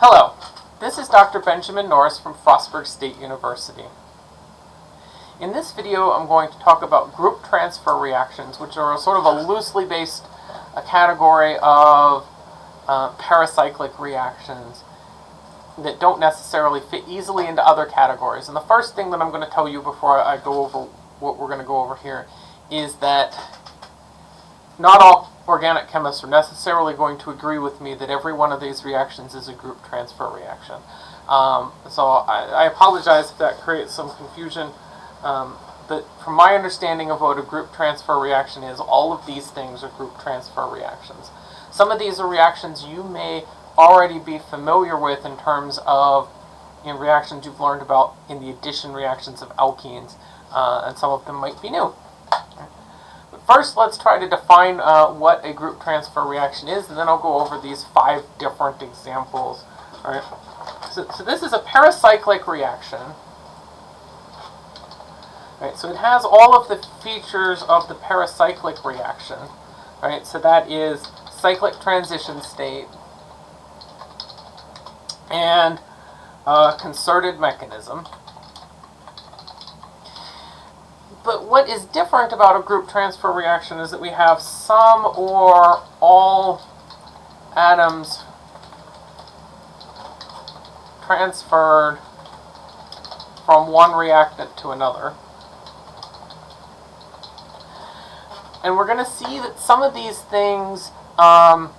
Hello, this is Dr. Benjamin Norris from Frostburg State University. In this video, I'm going to talk about group transfer reactions, which are sort of a loosely based a category of uh, pericyclic reactions that don't necessarily fit easily into other categories. And the first thing that I'm going to tell you before I go over what we're going to go over here is that not all organic chemists are necessarily going to agree with me that every one of these reactions is a group transfer reaction. Um, so I, I, apologize if that creates some confusion. Um, but from my understanding of what a group transfer reaction is, all of these things are group transfer reactions. Some of these are reactions you may already be familiar with in terms of in reactions you've learned about in the addition reactions of alkenes, uh, and some of them might be new. First, let's try to define uh, what a group transfer reaction is, and then I'll go over these five different examples. All right. So, so this is a pericyclic reaction. Right, so it has all of the features of the pericyclic reaction. Right, so that is cyclic transition state and a concerted mechanism. But what is different about a group transfer reaction is that we have some or all atoms transferred from one reactant to another. And we're going to see that some of these things um,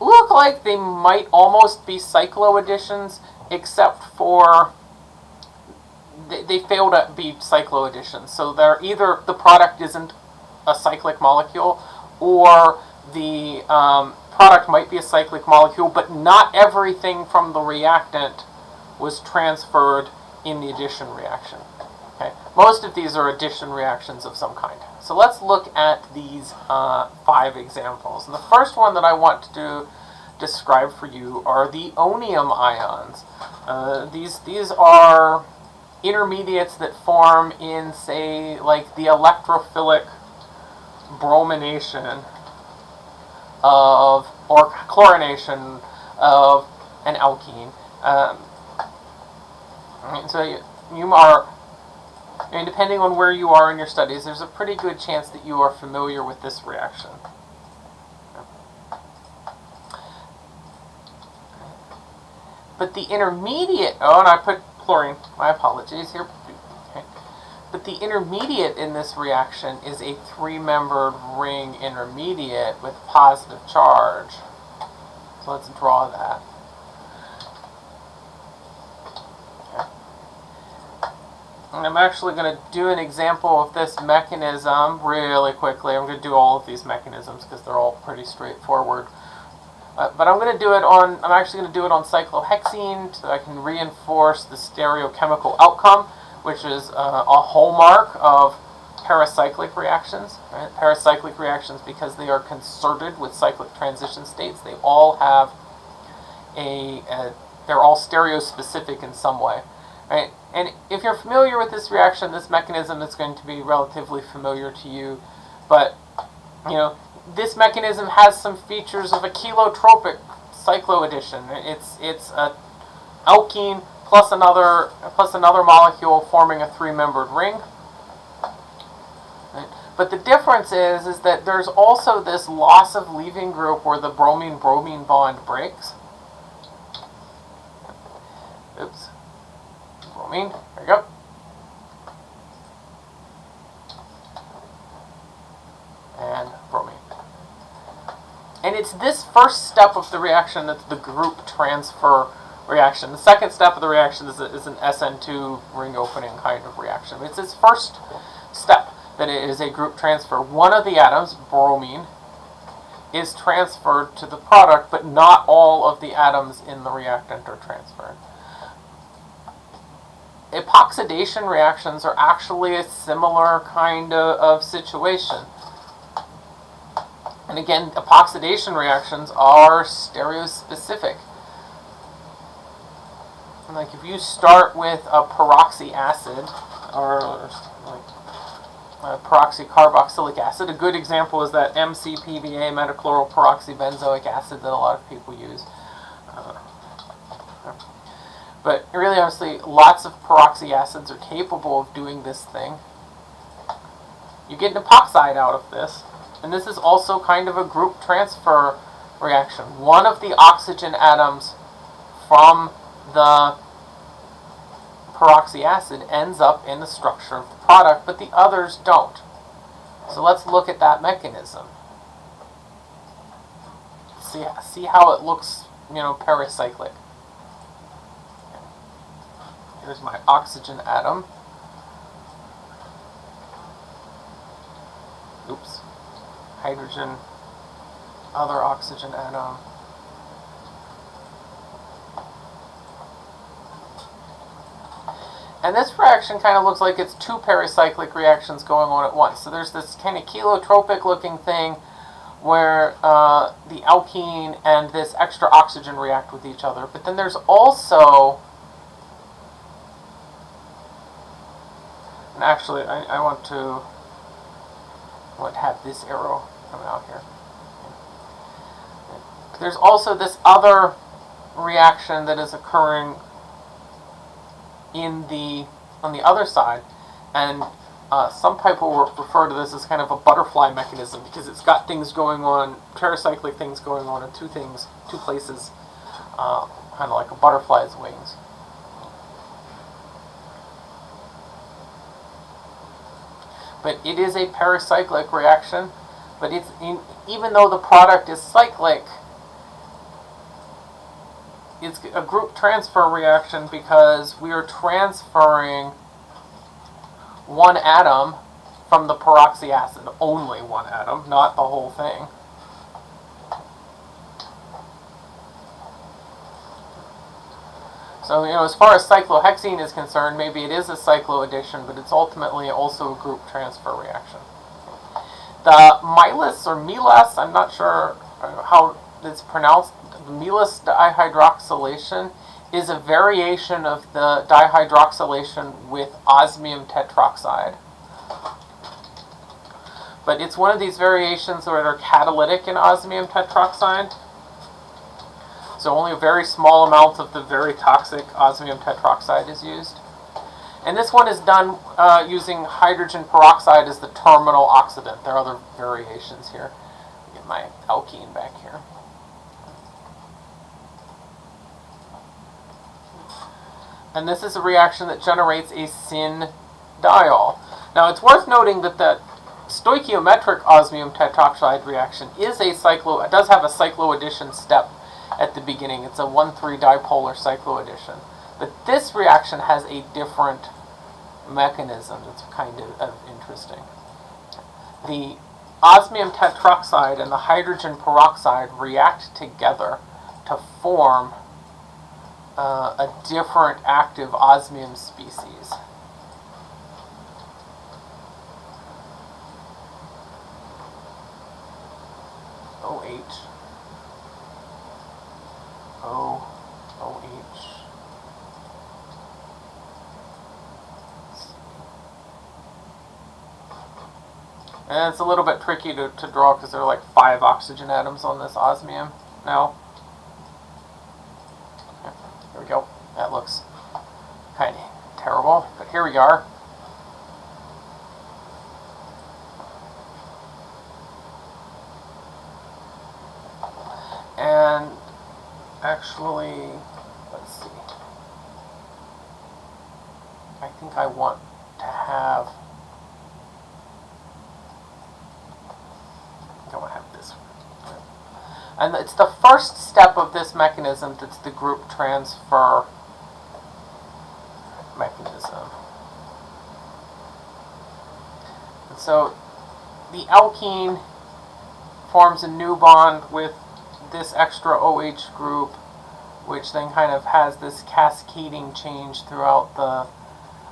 look like they might almost be cycloadditions, except for they, fail to be cycloadditions. So they're either the product isn't a cyclic molecule, or the um, product might be a cyclic molecule, but not everything from the reactant was transferred in the addition reaction. Okay? Most of these are addition reactions of some kind. So let's look at these uh, five examples. And the first one that I want to describe for you are the onium ions. Uh, these, these are intermediates that form in, say, like the electrophilic bromination of, or chlorination of an alkene. Um, so you, you are and depending on where you are in your studies, there's a pretty good chance that you are familiar with this reaction. But the intermediate, oh, and I put chlorine, my apologies here. But the intermediate in this reaction is a three-membered ring intermediate with positive charge. So let's draw that. And I'm actually going to do an example of this mechanism really quickly. I'm going to do all of these mechanisms because they're all pretty straightforward. Uh, but I'm going to do it on, I'm actually going to do it on cyclohexene so I can reinforce the stereochemical outcome, which is uh, a hallmark of pericyclic reactions. Right? Pericyclic reactions, because they are concerted with cyclic transition states, they all have a, a they're all stereospecific in some way. Right? And if you're familiar with this reaction, this mechanism is going to be relatively familiar to you. But, you know, this mechanism has some features of a cheletropic cycloaddition. It's, it's a alkene plus another, plus another molecule forming a three-membered ring. But the difference is, is that there's also this loss of leaving group where the bromine-bromine bond breaks. Oops bromine. There you go. And bromine. And it's this first step of the reaction that's the group transfer reaction. The second step of the reaction is, is an SN2 ring opening kind of reaction. It's this first step that it is a group transfer. One of the atoms, bromine, is transferred to the product, but not all of the atoms in the reactant are transferred epoxidation reactions are actually a similar kind of, of situation. And again, epoxidation reactions are stereospecific. Like if you start with a peroxy acid, or like a peroxycarboxylic acid, a good example is that MCPBA, metachloroperoxybenzoic acid, that a lot of people use. Uh, But really, honestly, lots of peroxy acids are capable of doing this thing. You get an epoxide out of this, and this is also kind of a group transfer reaction. One of the oxygen atoms from the peroxy acid ends up in the structure of the product, but the others don't. So let's look at that mechanism. See, see how it looks, you know, pericyclic. Here's my oxygen atom. Oops. Hydrogen, other oxygen atom. And this reaction kind of looks like it's two pericyclic reactions going on at once. So there's this kind of cheletropic looking thing where uh, the alkene and this extra oxygen react with each other. But then there's also, and actually I, I want to to have this arrow come out here. There's also this other reaction that is occurring in the on the other side, and uh, some people refer to this as kind of a butterfly mechanism because it's got things going on, pericyclic things going on in two things, two places, uh, kind of like a butterfly's wings. But it is a pericyclic reaction, but it's in, even though the product is cyclic, it's a group transfer reaction because we are transferring one atom from the peroxy acid, only one atom, not the whole thing. So, you know, as far as cyclohexene is concerned, maybe it is a cycloaddition, but it's ultimately also a group transfer reaction. The Milas or Milas, I'm not sure uh, how it's pronounced, Milas dihydroxylation is a variation of the dihydroxylation with osmium tetroxide. But it's one of these variations that are catalytic in osmium tetroxide. So only a very small amount of the very toxic osmium tetroxide is used. And this one is done uh, using hydrogen peroxide as the terminal oxidant. There are other variations here. Get my alkene back here. and this is a reaction that generates a syn diol. Now it's worth noting that the stoichiometric osmium tetroxide reaction is a cyclo, it does have a cycloaddition step at the beginning. It's a 1,3 dipolar cycloaddition. But this reaction has a different mechanism that's kind of, of interesting. The osmium tetroxide and the hydrogen peroxide react together to form uh, a different active osmium species. OH. O. OH. And it's a little bit tricky to, to draw because there are like five oxygen atoms on this osmium now. There we go. That looks kind of terrible, but here we are. And actually, let's see. I think I want to have I want to have this and it's the first step of this mechanism that's the group transfer mechanism. And so the alkene forms a new bond with this extra OH group, which then kind of has this cascading change throughout the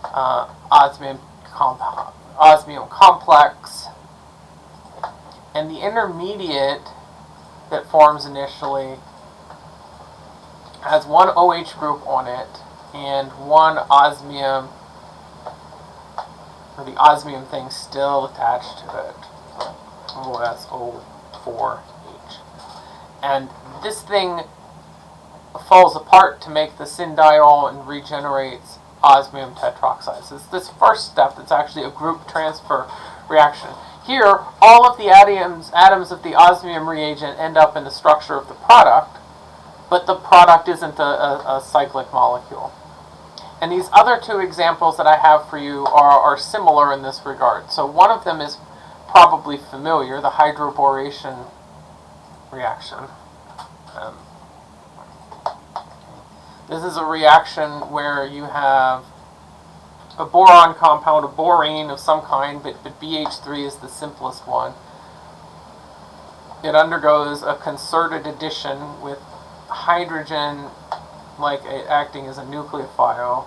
uh, osmium, osmium complex. And the intermediate that forms initially has one OH group on it and one osmium, or the osmium thing still attached to it. OSO4H. And this thing falls apart to make the syndiol and regenerates osmium tetroxide. So it's this first step that's actually a group transfer reaction. Here, all of the atoms, atoms of the osmium reagent end up in the structure of the product, but the product isn't a, a, a cyclic molecule. And these other two examples that I have for you are, are similar in this regard. So one of them is probably familiar, the hydroboration reaction. Um, this is a reaction where you have a boron compound, a borane of some kind, but, but BH3 is the simplest one. It undergoes a concerted addition with hydrogen like acting as a nucleophile.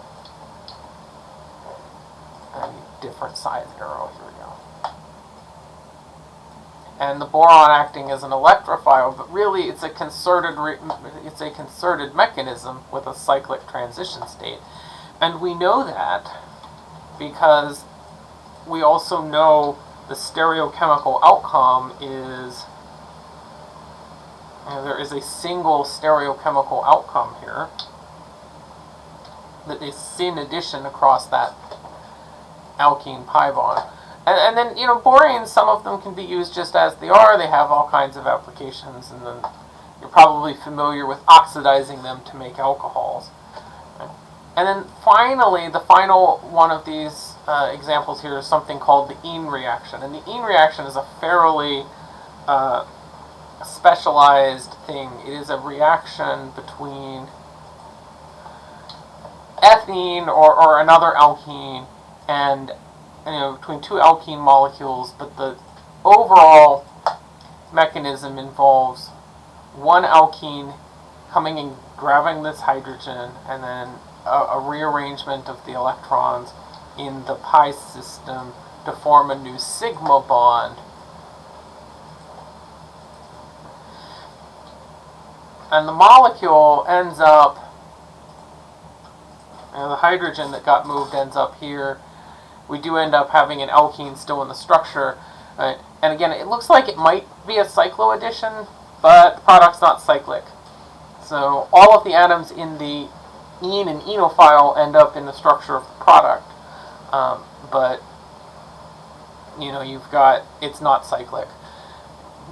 Different size arrow, here we go. And the boron acting as an electrophile, but really it's a concerted it's a concerted mechanism with a cyclic transition state. And we know that because we also know the stereochemical outcome is there is a single stereochemical outcome here that is syn addition across that alkene pi bond. And, and then, you know, boranes, some of them can be used just as they are. They have all kinds of applications. And then you're probably familiar with oxidizing them to make alcohols. And then finally, the final one of these uh, examples here is something called the Ene reaction. And the Ene reaction is a fairly uh, specialized thing. It is a reaction between ethene or, or another alkene and you know between two alkene molecules, but the overall mechanism involves one alkene coming and grabbing this hydrogen and then a, a rearrangement of the electrons in the pi system to form a new sigma bond. And the molecule ends up, know, the hydrogen that got moved ends up here. We do end up having an alkene still in the structure. Right? And again, it looks like it might be a cycloaddition, but the product's not cyclic. So all of the atoms in the ene and enophile end up in the structure of the product. Um, but, you know, you've got, it's not cyclic.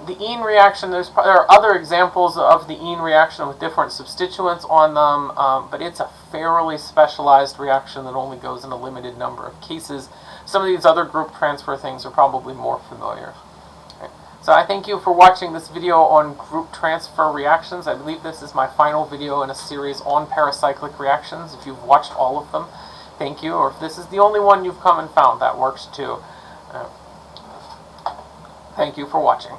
The ene reaction, there's there are other examples of the ene reaction with different substituents on them, um, but it's a fairly specialized reaction that only goes in a limited number of cases. Some of these other group transfer things are probably more familiar. So I thank you for watching this video on group transfer reactions. I believe this is my final video in a series on pericyclic reactions. If you've watched all of them, thank you. Or if this is the only one you've come and found, that works too. Uh, thank you for watching.